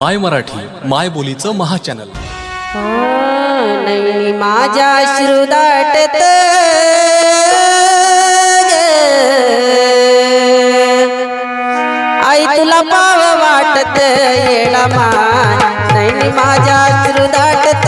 माय मराठी माय बोलीचं महा चॅनल माझ्या श्रुदाटत आई तुला पाव वाटत येणा मान नाही माझ्या श्रुदाटत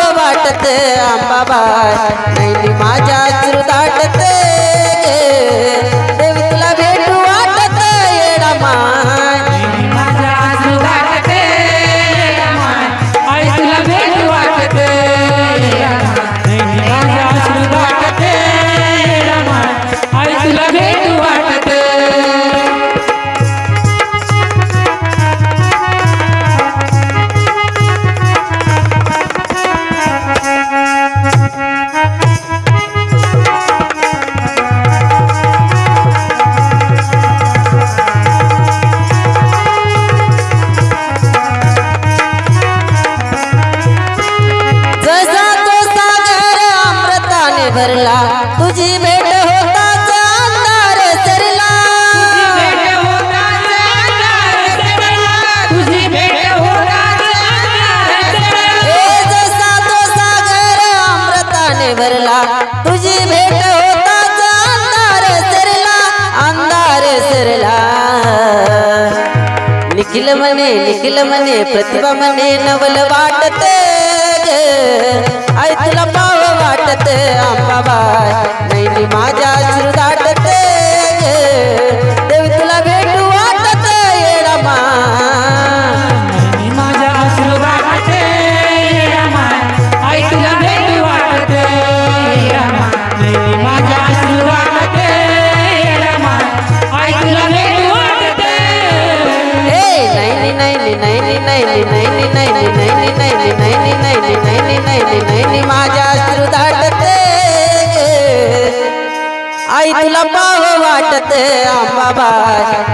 आंबाबाई नैनी माझ्या चिरुदाटत तुझी भेट होताच अंधार सरला अंधार सरला. निखिल म्हणे निखिल म्हणे प्रतिभा म्हणे नवल वाटत आई तुला पाव वाटत आंबाबाय नाही माझ्या ते आंबाबाई